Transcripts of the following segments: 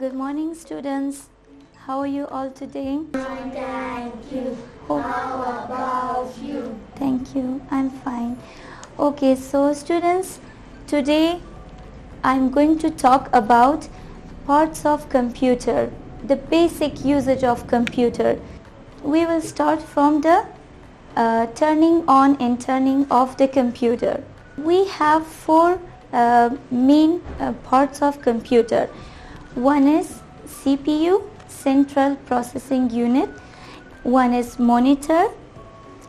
Good morning, students. How are you all today? Thank you. Oh, How about you? thank you. I'm fine. Okay, so students, today I'm going to talk about parts of computer, the basic usage of computer. We will start from the uh, turning on and turning off the computer. We have four uh, main uh, parts of computer. One is CPU, Central Processing Unit. One is monitor.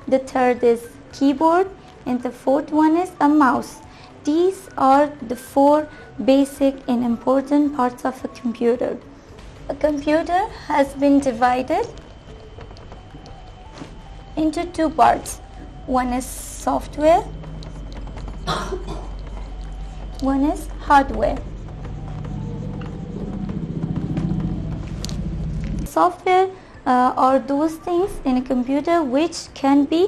The third is keyboard and the fourth one is a mouse. These are the four basic and important parts of a computer. A computer has been divided into two parts. One is software, one is hardware. Software uh, are those things in a computer which can be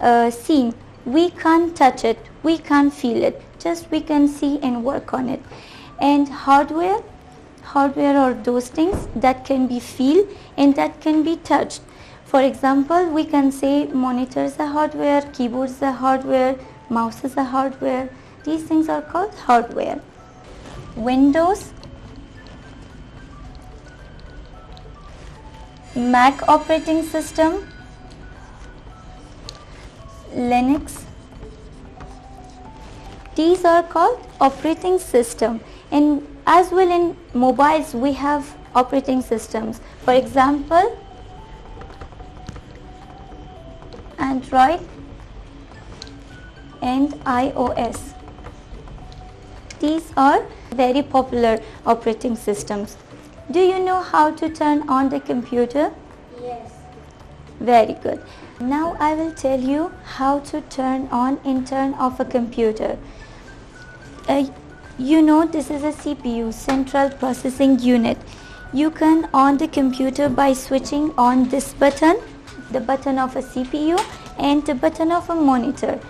uh, seen. We can't touch it, we can't feel it, just we can see and work on it. And hardware, hardware are those things that can be feel and that can be touched. For example, we can say monitors are hardware, keyboards are hardware, mouses are hardware. These things are called hardware. Windows, Mac operating system, Linux. These are called operating system and as well in mobiles we have operating systems. For example, Android and iOS. These are very popular operating systems. Do you know how to turn on the computer? Yes. Very good. Now I will tell you how to turn on and turn off a computer. Uh, you know this is a CPU, Central Processing Unit. You can on the computer by switching on this button, the button of a CPU and the button of a monitor.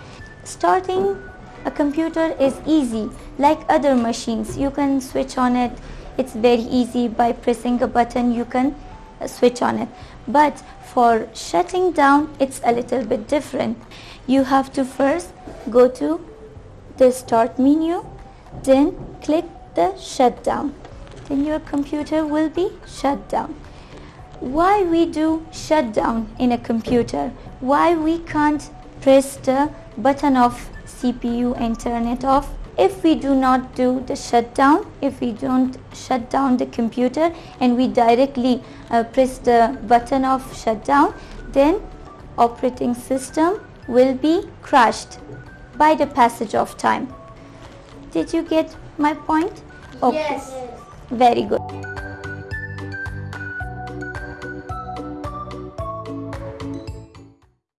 Starting a computer is easy like other machines. You can switch on it. It's very easy by pressing a button you can uh, switch on it. But for shutting down it's a little bit different. You have to first go to the start menu then click the shutdown then your computer will be shut down why we do shutdown in a computer why we can't press the button of CPU and turn it off if we do not do the shutdown if we don't shut down the computer and we directly uh, press the button of shutdown then operating system will be crashed by the passage of time. Did you get my point? Yes. very good